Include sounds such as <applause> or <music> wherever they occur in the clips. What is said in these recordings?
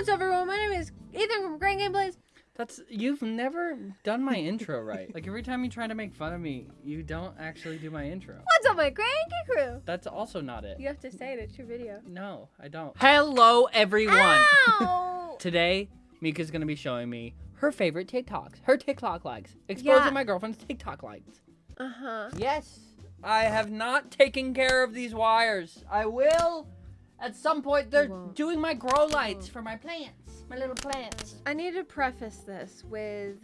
What's up, everyone? My name is Ethan from Crank Gameplays. That's you've never done my intro right. Like every time you try to make fun of me, you don't actually do my intro. What's up, my Grand Geek crew? That's also not it. You have to say it. It's your video. No, I don't. Hello, everyone. Ow! <laughs> Today, Mika's gonna be showing me her favorite TikToks, her TikTok likes, exposing Yeah. my girlfriend's TikTok likes. uh huh. Yes, I have not taken care of these wires. I will. At some point, they're doing my grow lights for my plants, my little plants. I need to preface this with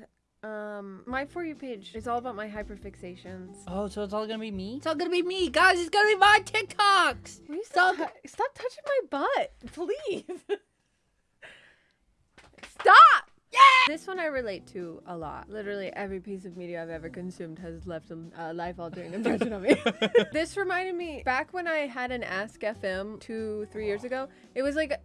um my for you page is all about my hyperfixations. Oh, so it's all gonna be me? It's all gonna be me, guys. It's gonna be my TikToks. Will you Stop. stop, stop touching my butt, please. <laughs> stop. Yeah. This one I relate to a lot. Literally every piece of media I've ever consumed has left a uh, life-altering <laughs> impression on me. <laughs> this reminded me back when I had an Ask FM two, three years ago. It was like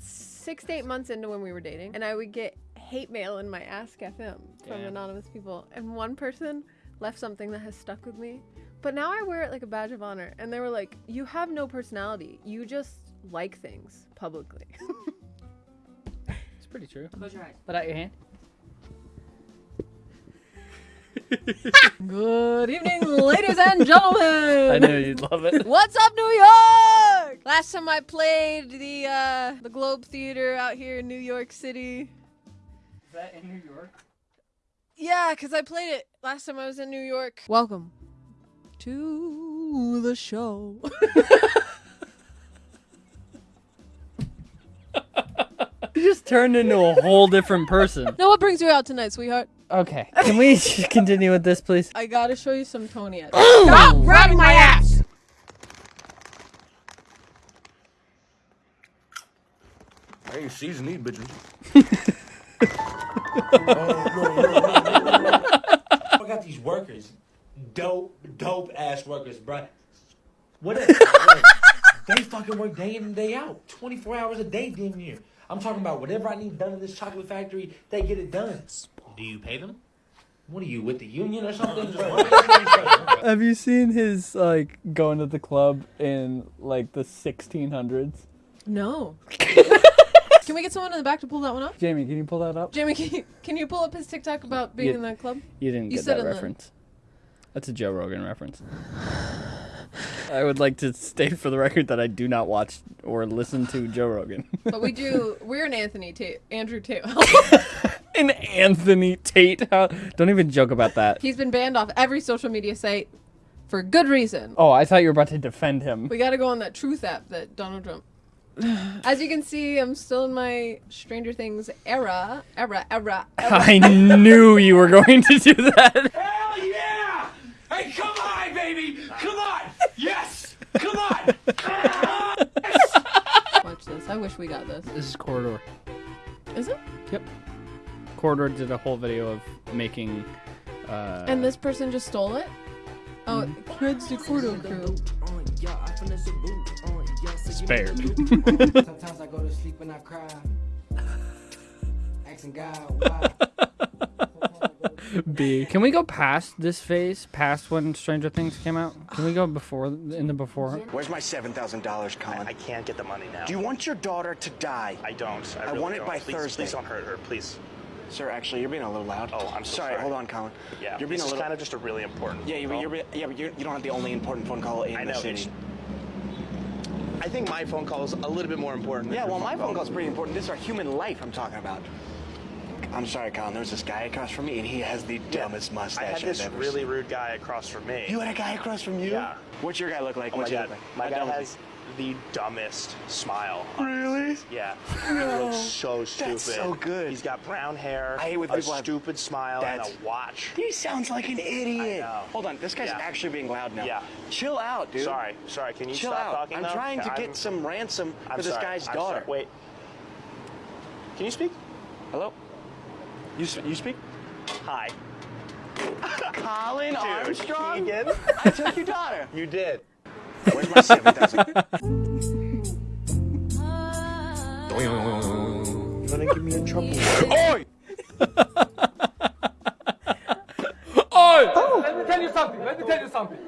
six to eight months into when we were dating, and I would get hate mail in my Ask FM from Damn. anonymous people, and one person left something that has stuck with me. But now I wear it like a badge of honor, and they were like, "You have no personality. You just like things publicly." <laughs> It's pretty true. Close your eyes. Put out your hand. <laughs> Good evening, ladies and gentlemen. I knew you'd love it. What's up, New York? Last time I played the uh, the Globe Theater out here in New York City. Is that in New York? Yeah, because I played it last time I was in New York. Welcome to the show. <laughs> just turned into a whole different person. now, what brings you out tonight, sweetheart? Okay, can we <laughs> continue with this, please? I gotta show you some Tony. Ed. Oh! Stop grabbing my ass! I ain't seasoned these bitches. <laughs> I got these workers, dope, dope ass workers, bruh. What if what if <laughs> they fucking work day in and day out, 24 hours a day, damn near. I'm talking about whatever I need done in this chocolate factory, they get it done. Do you pay them? What are you with the union or something? <laughs> Just work this motherfucker. Have you seen his like going to the club in like the 1600s? No. <laughs> can we get someone in the back to pull that one up? Jamie, can you pull that up? Jamie, can you, can you pull up his TikTok about being Yeah. in that club? You didn't You get said that in the- reference. That's a Joe Rogan reference. <sighs> <laughs> I would like to state for the record that I do not watch or listen to Joe Rogan. But we do. We're an <laughs> Anthony Tate, Andrew Tate. and Anthony Tate. How, don't even joke about that. He's been banned off every social media site for good reason. Oh, I thought you were about to defend him. We got to go on that Truth app that Donald Trump. As you can see, I'm still in my Stranger Things era, era, era. era. I knew you were going to do that. Hell yeah! Hey, come on, baby! Come on! Yes! Come on! Watch this. I wish we got this. This is Corridor. Is it? Yep. Corridor did a whole video of making. Uh, And this person just stole it. Oh, kids the Corridor crew. spared. <laughs> Sometimes I go to sleep and I cry. Asking God why. <laughs> B. Can we go past this phase, past when Stranger Things came out? Can we go before in the before? Where's my seven thousand dollars, Colin? I can't get the money now. Do you want your daughter to die? I don't. I, I want it don't. by please, Thursday. Please don't hurt her, please. Sir, actually, you're being a little loud. Oh, I'm so sorry. sorry. Hold on, Colin. Yeah, you're being this a is little. kind of just a really important. Yeah, you're, phone you're, yeah, but you're, you don't have the only important phone call in I the know. city. It's, I think my phone call is a little bit more important. Than Yeah, your well, my phone call's pretty important. This is our human life I'm talking about. I'm sorry, Colin. There's this guy across from me, and he has the dumbest mustache I mustache had this have really seen. rude guy across from me. You had a guy across from you? Yeah. What's your guy look like? oh my What's he god, look like? my guy has the dumbest smile. Really? Yeah, <laughs> he looks so stupid. That's so good. He's got brown hair, I hate with a people have- stupid smile, and That's- a watch. He sounds like an idiot. Hold on, this guy's Yeah. actually being loud now. Yeah. Chill out, dude. Sorry, sorry. Can you Chill stop out. talking? I'm though? trying to I'm- get some ransom I'm for this sorry. guy's I'm daughter. sorry. Wait. Can you speak? Hello? You, s- you speak? Hi. Colin Dude, Armstrong? Keegan. I took your daughter. <laughs> You did. Where's my 7,000? You're gonna get me in trouble. <laughs> Oi! Oh! Let me tell you something. Let me tell you something.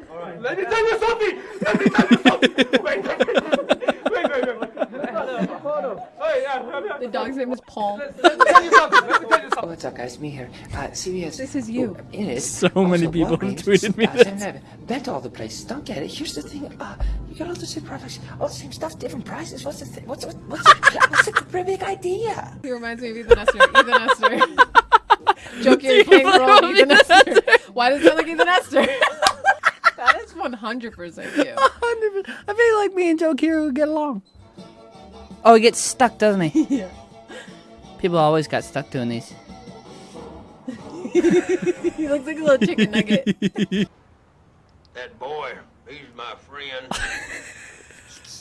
Let me tell you something. Let me tell you something. <laughs> Wait, wait, wait, wait, wait. wait. Hold on. Oh, yeah, yeah, yeah. The dog's name name is Paul. Let me tell you something. Let me tell you something. What's up, guys? Me here. Uh, CVS. This is you. It is. So many people have tweeted me this. Bet all the places. Don't get it. Here's the thing. Uh, you got all the same products, all the same stuff, different prices. What's the thing? What's what's what's, the, <laughs> what's the big idea? He reminds me of Ethan Esther. Ethan Esther. <laughs> Joke you're playing the role of Ethan Esther. Why does it sound like Ethan Esther? <laughs> that is 100% you. 100 I feel like me and Joe Keery would get along. Oh, he gets stuck, doesn't he? Yeah. People always got stuck doing these. <laughs> He looks like a little chicken nugget. <laughs> That boy, he's my friend.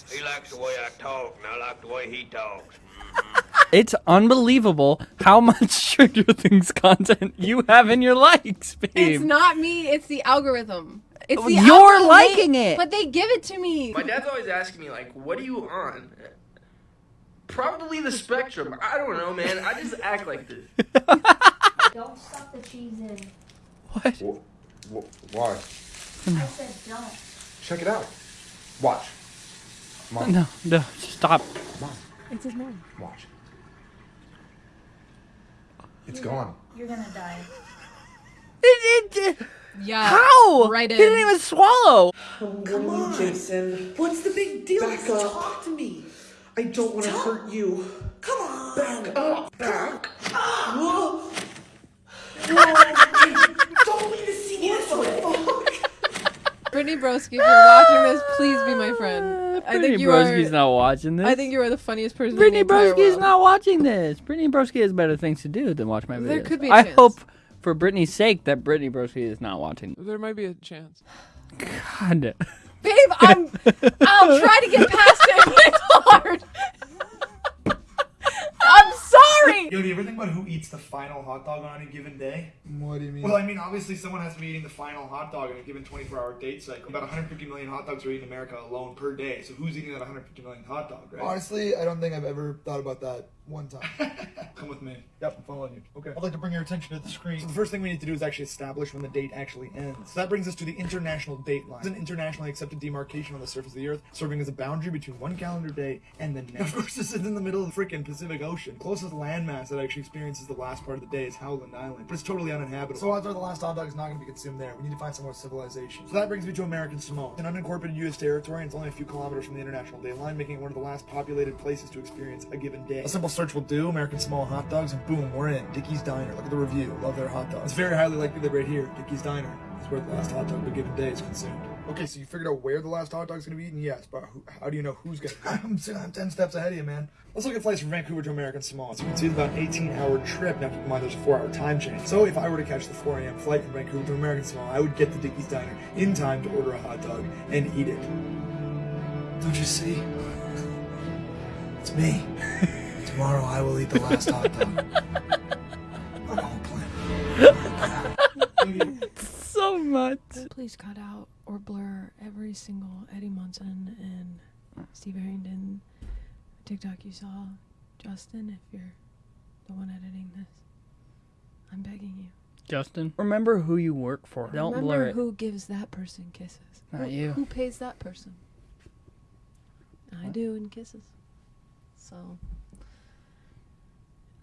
he likes the way I talk, and I like the way he talks. Mm-hmm. It's unbelievable how much <laughs> Stranger Things content you have in your likes, babe. It's not me, it's the algorithm. It's the You're algorithm. liking They- it. But they give it to me. My dad's always asking me, like, what are you on? Probably the spectrum. I don't know, man. I just act like this. <laughs> Don't stuff the cheese in. What? Why? I said don't. Check it out. Watch. Mom. No, no, stop. It's his mom. Watch. It's gone. You're gonna die. <laughs> It, it, Yeah. how? Right in. He didn't even swallow. Come on, Jason. What's the big deal? Back up. Talk to me. I don't want to hurt you. Come on. Back up. Back. Whoa. Whoa. don't leave the scene this way. Brittany Broski, if you're watching this, please be my friend. I Brittany think you Broski's are. not watching this. I think you are the funniest person. Brittany in the entire Broski is not watching this. Brittany Broski has better things to do than watch my videos. There could be a I chance. I hope, for Brittany's sake, that Brittany Broski is not watching. There might be a chance. God. Babe, I'm. I'll <laughs> try to get past it, but it's hard. I'm sorry. Yo, do you ever think about who eats the final hot dog on any given day? What do you mean? Well, I mean, obviously, someone has to be eating the final hot dog in a given 24 hour date cycle. About 150 million hot dogs are eaten in America alone per day. So, who's eating that 150 million hot dog, right? Honestly, I don't think I've ever thought about that one time. <laughs> Come with me. Yep, I'm following you. Okay. I'd like to bring your attention to the screen. So the first thing we need to do is actually establish when the date actually ends. So that brings us to the international date line. It's an internationally accepted demarcation on the surface of the earth, serving as a boundary between one calendar day and the next. Of course, this is in the middle of the freaking Pacific Ocean. Closest landmass that actually experiences the last part of the day is Howland Island, but it's totally uninhabitable. So odds are the last hot dog is not going to be consumed there. We need to find some more civilization. So that brings me to American Samoa, an unincorporated U.S. territory, and it's only a few kilometers from the international date line, making it one of the last populated places to experience a given day. A simple search will do. American Samoa hot dogs, and boom, we're in. Dickie's Diner. Look at the review. Love their hot dogs. It's very highly likely that right here, Dickie's Diner, is where the last hot dog of a given day is consumed. Okay, so you figured out where the last hot dog's gonna be eaten? Yes, but who, how do you know who's gonna? <laughs> I'm, I'm 10 steps ahead of you, man. Let's look at flights from Vancouver to American Samoa. So you can see it's about an 18 hour trip. Now keep in mind there's a 4 hour time change. So if I were to catch the 4 a.m. flight from Vancouver to American Samoa, I would get to Dickie's Diner in time to order a hot dog and eat it. Don't you see? It's me. <laughs> Tomorrow I will eat the last hot dog. I'm all planned. so much. Please cut out or blur every single Eddie Munson and Steve Harrington TikTok you saw. Justin, if you're the one editing this, I'm begging you. Justin, remember who you work for. Don't Remember blur it. who gives that person kisses. Not who, you. Who pays that person? I do in kisses. So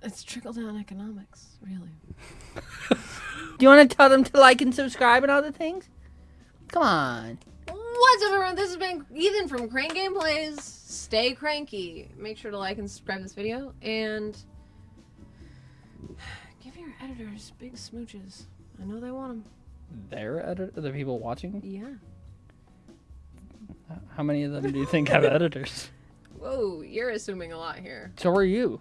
it's trickle down economics, really. <laughs> Do you want to tell them to like and subscribe and all the things? Come on. What's up, everyone? This has been Ethan from Crank Gameplays. Stay cranky. Make sure to like and subscribe this video and <sighs> give your editors big smooches. I know they want them. They're edit- the people watching. Yeah. How many of them do you think have <laughs> editors? Whoa, you're assuming a lot here. So are you.